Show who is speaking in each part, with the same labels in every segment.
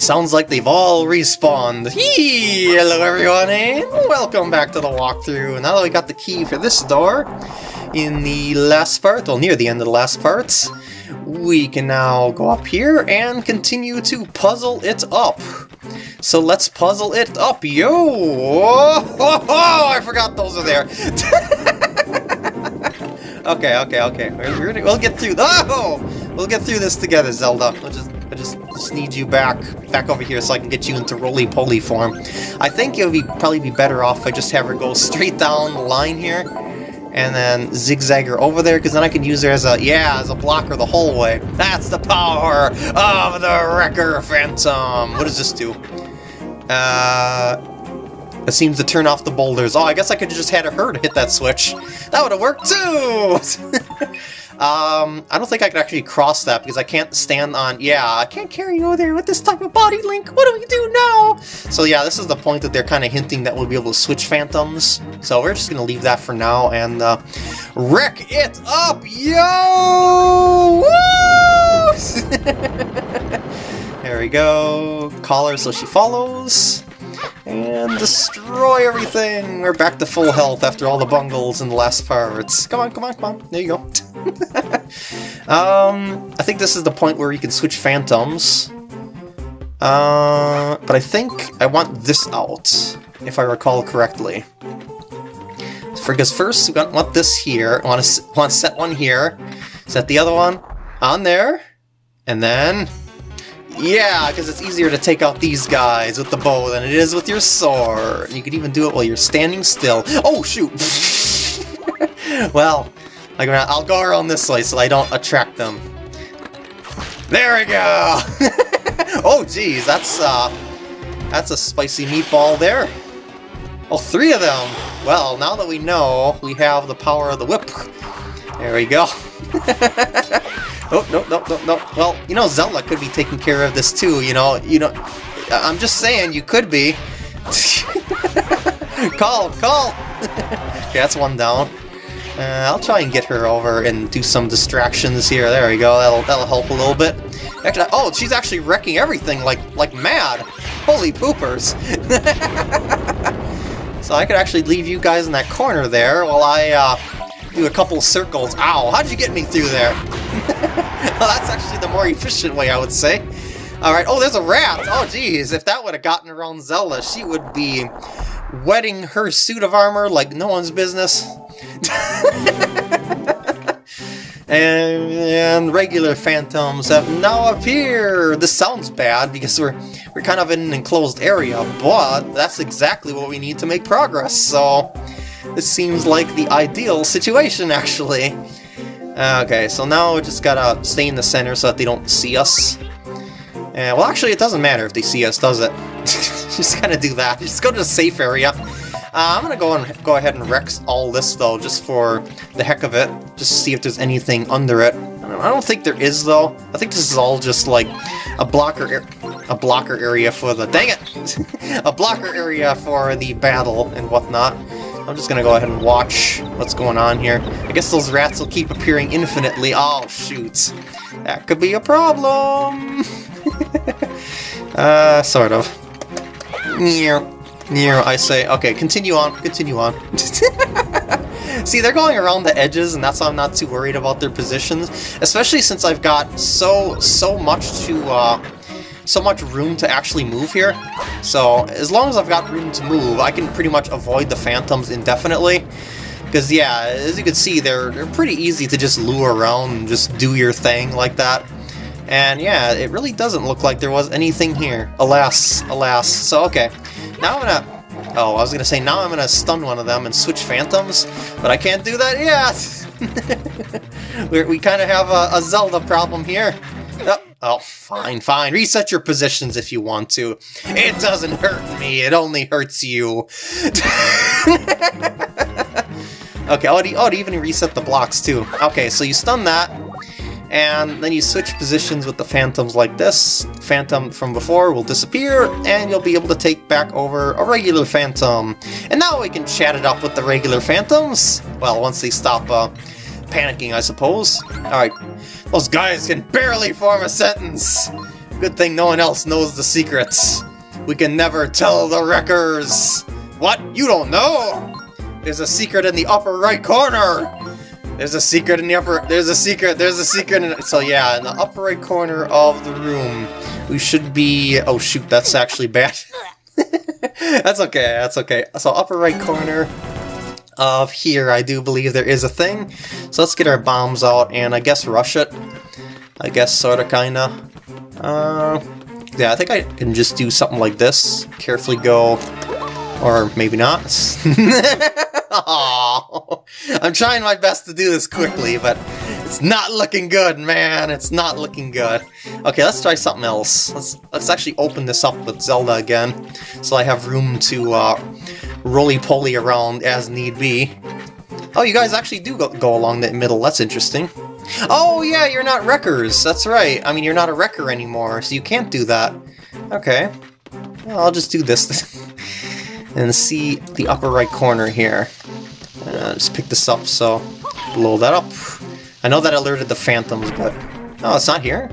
Speaker 1: It sounds like they've all respawned. Hey, hello everyone, and welcome back to the walkthrough. Now that we got the key for this door in the last part, well near the end of the last part, we can now go up here and continue to puzzle it up. So let's puzzle it up, yo! Oh, I forgot those are there. okay, okay, okay. We're, we're, we'll get through. Oh, we'll get through this together, Zelda. We'll just just, need you back back over here so I can get you into roly-poly form. I think it would be probably be better off if I just have her go straight down the line here and then zigzag her over there because then I can use her as a, yeah, as a blocker the whole way. That's the power of the Wrecker Phantom. What does this do? Uh, it seems to turn off the boulders. Oh, I guess I could have just had her to hit that switch. That would have worked too! Um, I don't think I could actually cross that because I can't stand on... Yeah, I can't carry you over there with this type of body link. What do we do now? So yeah, this is the point that they're kind of hinting that we'll be able to switch phantoms. So we're just going to leave that for now and uh, wreck it up, yo! there we go. Call her so she follows. And destroy everything! We're back to full health after all the bungles in the last parts. Come on, come on, come on. There you go. Um, I think this is the point where you can switch phantoms. Uh, but I think I want this out, if I recall correctly. Because first we want this here, I want to, want to set one here, set the other one on there, and then yeah, because it's easier to take out these guys with the bow than it is with your sword. You can even do it while you're standing still. Oh, shoot! well, I'll go around this way so I don't attract them. There we go! oh, geez, that's, uh, that's a spicy meatball there. Oh, three of them! Well, now that we know, we have the power of the whip. There we go. Oh, no, no, no, no. Well, you know, Zelda could be taking care of this too, you know. You know, I'm just saying, you could be. call, call! okay, that's one down. Uh, I'll try and get her over and do some distractions here. There we go. That'll that'll help a little bit. Actually, oh, she's actually wrecking everything like like mad. Holy poopers! so I could actually leave you guys in that corner there while I uh, do a couple circles. Ow! How did you get me through there? well, that's actually the more efficient way, I would say. Alright, oh, there's a rat! Oh, geez, if that would have gotten around Zelda, she would be wetting her suit of armor like no one's business. and, regular phantoms have now appeared. This sounds bad because we're we're kind of in an enclosed area, but that's exactly what we need to make progress. So this seems like the ideal situation, actually. Okay, so now we just gotta stay in the center so that they don't see us. Uh, well, actually, it doesn't matter if they see us, does it? just gotta do that. Just go to the safe area. Uh, I'm gonna go and go ahead and wreck all this, though, just for the heck of it. Just to see if there's anything under it. I don't think there is, though. I think this is all just, like, a blocker a blocker area for the... Dang it! a blocker area for the battle and whatnot. I'm just gonna go ahead and watch what's going on here. I guess those rats will keep appearing infinitely. Oh, shoot. That could be a problem. uh, sort of. Near. Near, I say. Okay, continue on. Continue on. See, they're going around the edges, and that's why I'm not too worried about their positions. Especially since I've got so, so much to, uh, so much room to actually move here. So as long as I've got room to move, I can pretty much avoid the phantoms indefinitely. Because yeah, as you can see, they're, they're pretty easy to just lure around and just do your thing like that. And yeah, it really doesn't look like there was anything here. Alas, alas. So okay, now I'm gonna... Oh, I was gonna say, now I'm gonna stun one of them and switch phantoms, but I can't do that yet! we kind of have a, a Zelda problem here. Oh, Oh, fine, fine. Reset your positions if you want to. It doesn't hurt me, it only hurts you. okay, oh, it, oh, it even reset the blocks too. Okay, so you stun that, and then you switch positions with the phantoms like this. Phantom from before will disappear, and you'll be able to take back over a regular phantom. And now we can chat it up with the regular phantoms. Well, once they stop uh, panicking, I suppose. Alright, those guys can barely form a sentence! Good thing no one else knows the secrets. We can never tell the wreckers. What? You don't know? There's a secret in the upper right corner. There's a secret in the upper... There's a secret. There's a secret in... So yeah, in the upper right corner of the room, we should be... Oh shoot, that's actually bad. that's okay, that's okay. So upper right corner of here, I do believe there is a thing. So let's get our bombs out and I guess rush it. I guess sorta kinda. Uh, yeah, I think I can just do something like this. Carefully go, or maybe not. I'm trying my best to do this quickly, but it's not looking good, man. It's not looking good. Okay, let's try something else. Let's let's actually open this up with Zelda again, so I have room to uh, roly-poly around as need be. Oh, you guys actually do go, go along the middle. That's interesting. Oh, yeah, you're not wreckers. That's right. I mean, you're not a wrecker anymore, so you can't do that. Okay. Well, I'll just do this. and see the upper right corner here. Uh, just pick this up, so blow that up. I know that alerted the phantoms, but... Oh, it's not here?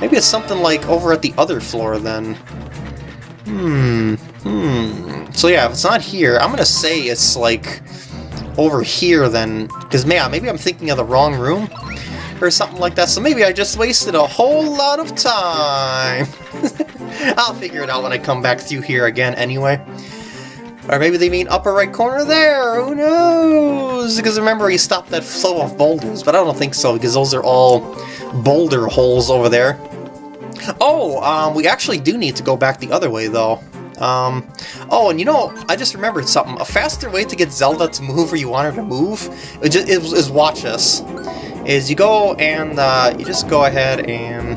Speaker 1: Maybe it's something like over at the other floor, then. Hmm, hmm. So yeah, if it's not here, I'm gonna say it's like over here then, because man, maybe I'm thinking of the wrong room or something like that, so maybe I just wasted a whole lot of time. I'll figure it out when I come back through here again anyway. Or maybe they mean upper right corner there, who knows? Because remember he stopped that flow of boulders, but I don't think so, because those are all boulder holes over there. Oh, um, we actually do need to go back the other way, though. Um, oh, and you know, I just remembered something. A faster way to get Zelda to move where you want her to move is, watch us. Is you go and uh, you just go ahead and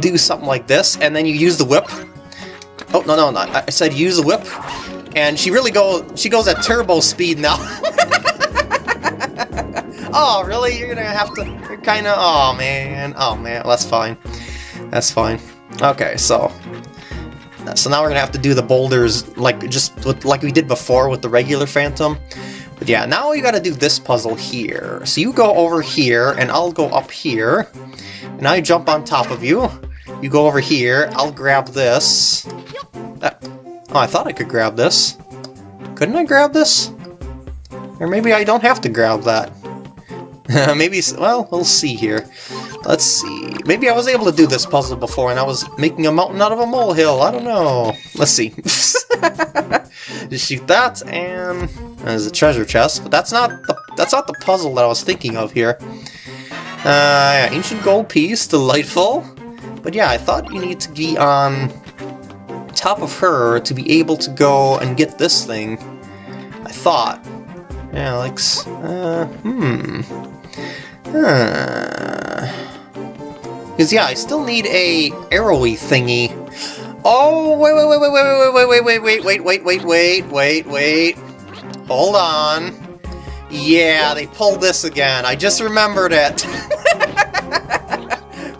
Speaker 1: do something like this, and then you use the whip. Oh, no, no, no, I said use the whip, and she really go she goes at turbo speed now. oh, really? You're gonna have to. You're kind of. Oh man. Oh man. That's fine. That's fine. Okay, so. So now we're gonna have to do the boulders like just with, like we did before with the regular Phantom. But yeah, now you gotta do this puzzle here. So you go over here, and I'll go up here. And I jump on top of you. You go over here, I'll grab this. Uh, oh, I thought I could grab this. Couldn't I grab this? Or maybe I don't have to grab that. maybe, well, we'll see here. Let's see. Maybe I was able to do this puzzle before and I was making a mountain out of a molehill. I don't know. Let's see. Just shoot that and there's a treasure chest, but that's not the that's not the puzzle that I was thinking of here. Uh, yeah, ancient gold piece, delightful. But yeah, I thought you need to be on top of her to be able to go and get this thing. I thought. Alex, uh, hmm. Because, yeah, I still need a arrowy thingy. Oh, wait, wait, wait, wait, wait, wait, wait, wait, wait, wait, wait, wait, wait, wait. Hold on. Yeah, they pulled this again. I just remembered it.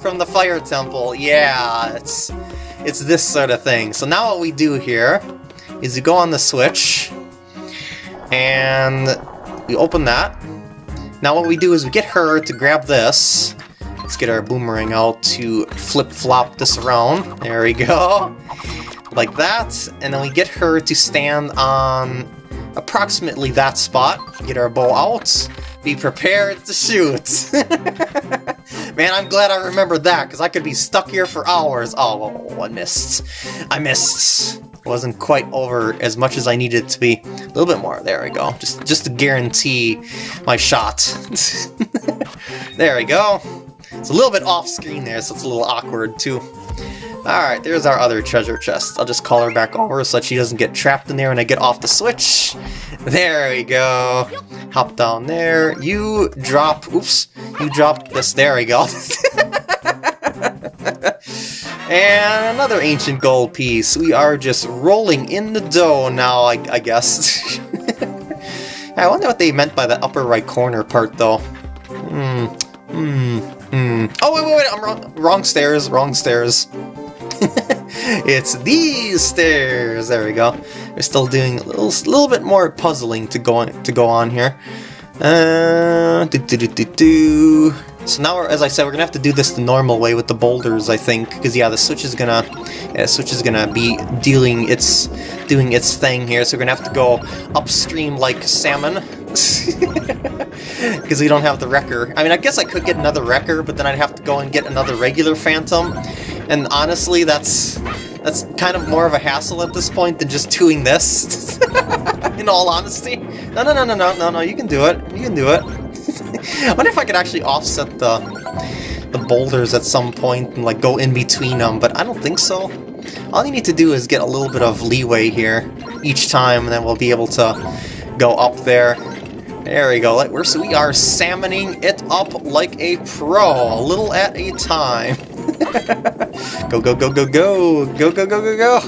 Speaker 1: From the Fire Temple. Yeah, it's it's this sort of thing. So now what we do here is you go on the switch and we open that. Now what we do is we get her to grab this. Let's get our boomerang out to flip-flop this around. There we go. Like that. And then we get her to stand on approximately that spot. Get our bow out. Be prepared to shoot. Man, I'm glad I remembered that, because I could be stuck here for hours. Oh, I missed. I missed. Wasn't quite over as much as I needed to be. A little bit more. There we go. Just, just to guarantee my shot. there we go. It's a little bit off screen there, so it's a little awkward too. Alright, there's our other treasure chest. I'll just call her back over so that she doesn't get trapped in there when I get off the switch. There we go. Hop down there. You drop... Oops. You drop this. There we go. and another ancient gold piece. We are just rolling in the dough now, I, I guess. I wonder what they meant by the upper right corner part, though. Hmm. Hmm. Hmm. Oh, wait, wait, wait. I'm wrong. Wrong stairs. Wrong stairs. it's these stairs! There we go. We're still doing a little, little bit more puzzling to go on, to go on here. Uh, do, do, do, do, do. So now, as I said, we're gonna have to do this the normal way with the boulders, I think, because yeah, the switch is gonna, yeah, switch is gonna be dealing its, doing its thing here. So we're gonna have to go upstream like salmon, because we don't have the wrecker. I mean, I guess I could get another wrecker, but then I'd have to go and get another regular phantom, and honestly, that's that's kind of more of a hassle at this point than just doing this. In all honesty, no, no, no, no, no, no, no. You can do it. You can do it. I wonder if I could actually offset the the boulders at some point and like go in between them, but I don't think so. All you need to do is get a little bit of leeway here each time, and then we'll be able to go up there. There we go. We're, so we are salmoning it up like a pro, a little at a time. go, go, go, go, go, go, go, go, go, go.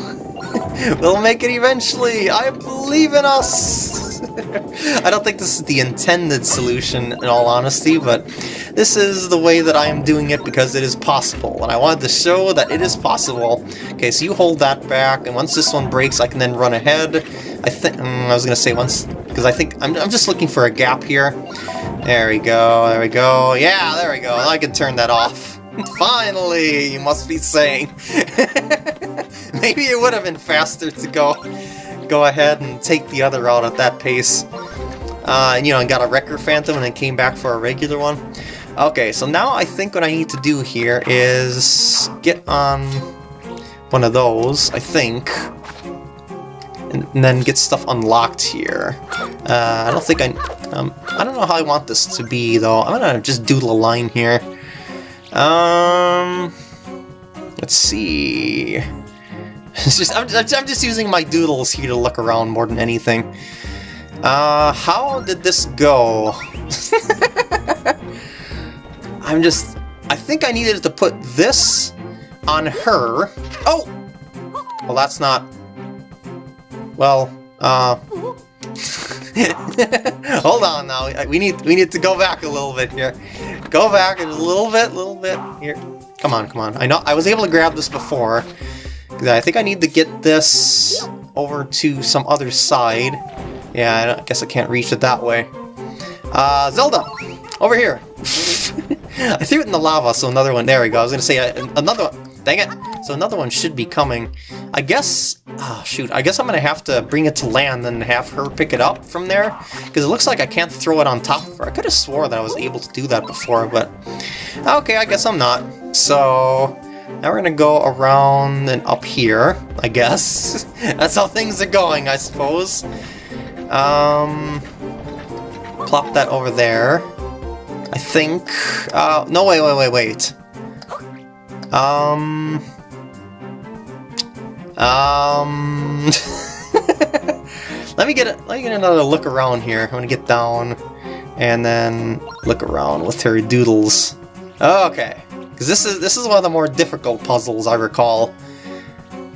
Speaker 1: we'll make it eventually. I believe in us. I don't think this is the intended solution, in all honesty, but this is the way that I am doing it because it is possible, and I wanted to show that it is possible. Okay, so you hold that back, and once this one breaks, I can then run ahead. I think mm, I was gonna say once because I think I'm, I'm just looking for a gap here. There we go. There we go. Yeah, there we go. I can turn that off. Finally, you must be saying. Maybe it would have been faster to go go ahead and take the other route at that pace. Uh, and, you know, and got a Wrecker Phantom and then came back for a regular one. Okay, so now I think what I need to do here is get on one of those, I think, and, and then get stuff unlocked here. Uh, I don't think I... Um, I don't know how I want this to be, though. I'm gonna just doodle a line here. Um... Let's see... It's just I'm, I'm just using my doodles here to look around more than anything. Uh, how did this go? I'm just... I think I needed to put this on her. Oh! Well, that's not... Well, uh... Hold on now. We need we need to go back a little bit here. Go back a little bit, little bit. Here. Come on, come on. I know I was able to grab this before. I think I need to get this over to some other side. Yeah, I guess I can't reach it that way. Uh, Zelda! Over here! I threw it in the lava, so another one, there we go. I was gonna say, uh, another one, dang it! So another one should be coming. I guess, oh shoot, I guess I'm gonna have to bring it to land and have her pick it up from there, because it looks like I can't throw it on top of her. I could have swore that I was able to do that before, but okay, I guess I'm not. So, now we're gonna go around and up here, I guess. That's how things are going, I suppose. Um, plop that over there. I think... Uh, no, wait, wait, wait, wait. Um... Um... let me get a, let me get another look around here. I'm gonna get down and then look around with Terry doodles. Okay. Because this is, this is one of the more difficult puzzles I recall.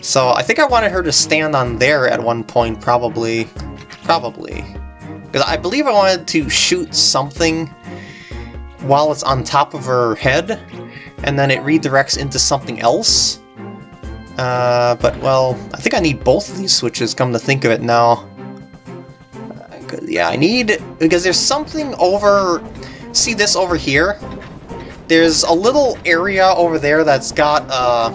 Speaker 1: So I think I wanted her to stand on there at one point, probably. Probably. Because I believe I wanted to shoot something while it's on top of her head, and then it redirects into something else. Uh, but, well, I think I need both of these switches, come to think of it now. Uh, yeah, I need... Because there's something over... See this over here? There's a little area over there that's got, uh,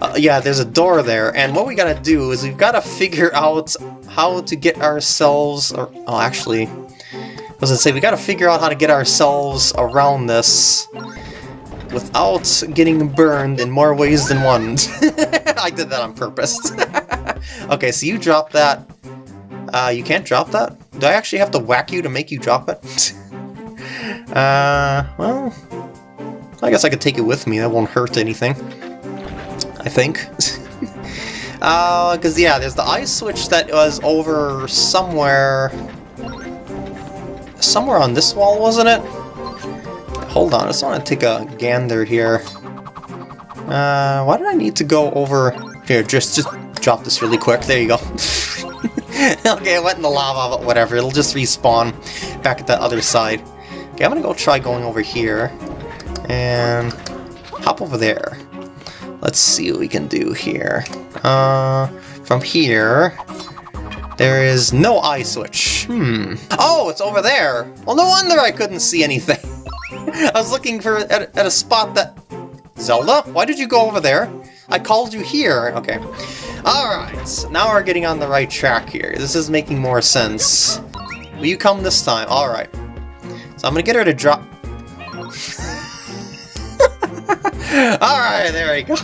Speaker 1: uh, yeah, there's a door there, and what we gotta do is we've gotta figure out how to get ourselves, or, oh, actually, I was gonna say, we gotta figure out how to get ourselves around this without getting burned in more ways than one. I did that on purpose. okay, so you drop that. Uh, you can't drop that? Do I actually have to whack you to make you drop it? Uh, well, I guess I could take it with me. That won't hurt anything. I think. uh, because yeah, there's the eye switch that was over somewhere... Somewhere on this wall, wasn't it? Hold on, I just want to take a gander here. Uh, why did I need to go over... Here, just, just drop this really quick. There you go. okay, it went in the lava, but whatever. It'll just respawn back at the other side. Okay, I'm gonna go try going over here and hop over there. Let's see what we can do here. Uh, from here, there is no eye switch. Hmm. Oh, it's over there. Well, no wonder I couldn't see anything. I was looking for at, at a spot that... Zelda? Why did you go over there? I called you here. Okay. Alright, so now we're getting on the right track here. This is making more sense. Will you come this time? Alright. So I'm gonna get her to drop... Alright, there we go.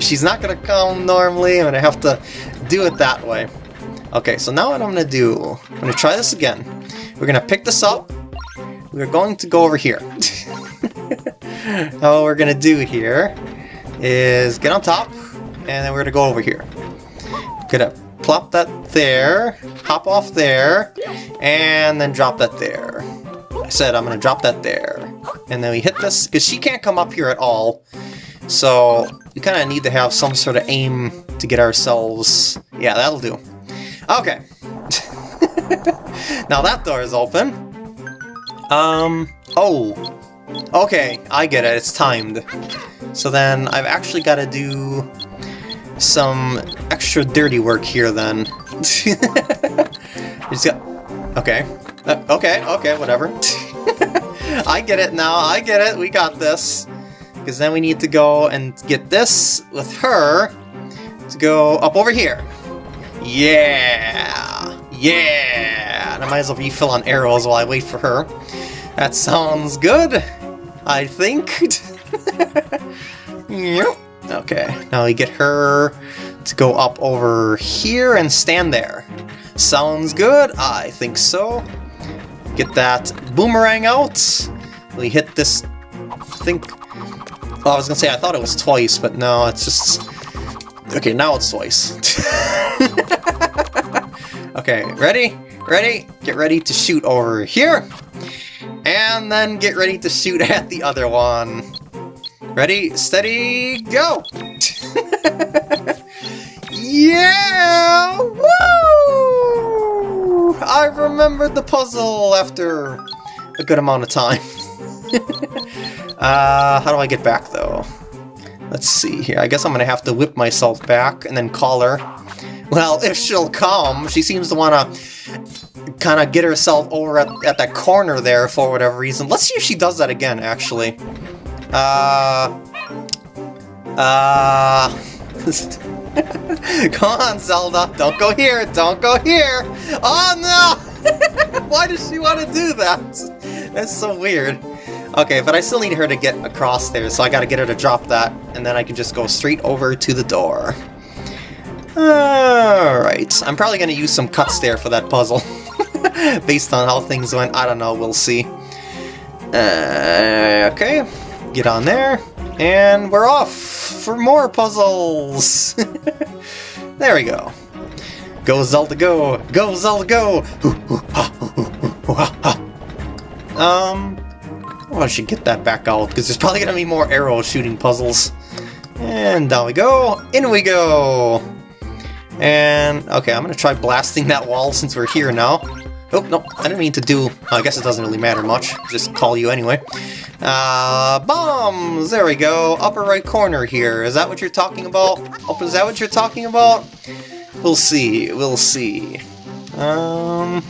Speaker 1: She's not gonna come normally, I'm gonna have to do it that way. Okay, so now what I'm gonna do, I'm gonna try this again. We're gonna pick this up, we're going to go over here. now what we're gonna do here is get on top, and then we're gonna go over here. Gonna plop that there, hop off there, and then drop that there. Said I'm gonna drop that there. And then we hit this, because she can't come up here at all. So we kind of need to have some sort of aim to get ourselves... Yeah, that'll do. Okay. now that door is open. Um, oh. Okay, I get it, it's timed. So then I've actually got to do some extra dirty work here then. just got, okay. Uh, okay, okay, whatever. I get it now, I get it, we got this. Because then we need to go and get this with her to go up over here. Yeah! Yeah! And I might as well refill on arrows while I wait for her. That sounds good, I think. Okay, now we get her to go up over here and stand there. Sounds good, I think so. Get that boomerang out. We hit this, I think, I was gonna say, I thought it was twice, but no, it's just... Okay, now it's twice. okay, ready? Ready? Get ready to shoot over here. And then get ready to shoot at the other one. Ready, steady, go! yeah! Woo! I remembered the puzzle after a good amount of time. uh, how do I get back, though? Let's see here. I guess I'm going to have to whip myself back and then call her. Well, if she'll come, she seems to want to kind of get herself over at, at that corner there for whatever reason. Let's see if she does that again, actually. Uh... Uh... Come on, Zelda! Don't go here! Don't go here! Oh, no! Why does she want to do that? That's so weird. Okay, but I still need her to get across there, so I gotta get her to drop that, and then I can just go straight over to the door. Alright, I'm probably gonna use some cuts there for that puzzle. Based on how things went, I don't know, we'll see. Uh, okay, get on there, and we're off for more puzzles! there we go. Go Zelda go! Go Zelda go! um, I should get that back out, because there's probably going to be more arrow shooting puzzles. And down we go, in we go! And, okay, I'm going to try blasting that wall since we're here now. Oh, no, I didn't mean to do... I guess it doesn't really matter much. Just call you anyway. Uh, bombs! There we go. Upper right corner here. Is that what you're talking about? Oh, is that what you're talking about? We'll see. We'll see. Um...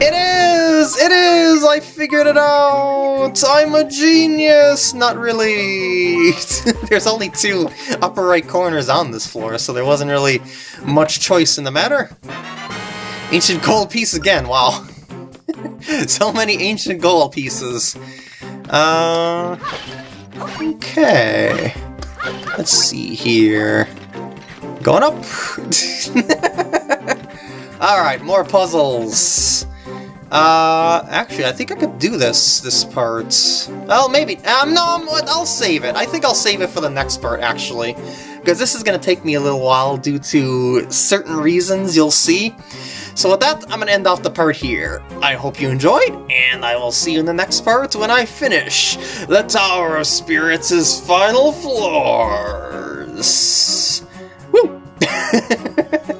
Speaker 1: It is! It is! I figured it out! I'm a genius! Not really! There's only two upper right corners on this floor, so there wasn't really much choice in the matter. Ancient gold piece again, wow. so many ancient gold pieces. Uh, okay. Let's see here. Going up. Alright, more puzzles. Uh, actually, I think I could do this, this part. Well, maybe. Um, no, I'll save it. I think I'll save it for the next part, actually. Because this is going to take me a little while due to certain reasons you'll see. So with that, I'm going to end off the part here. I hope you enjoyed, and I will see you in the next part when I finish the Tower of Spirits' final floors. Woo!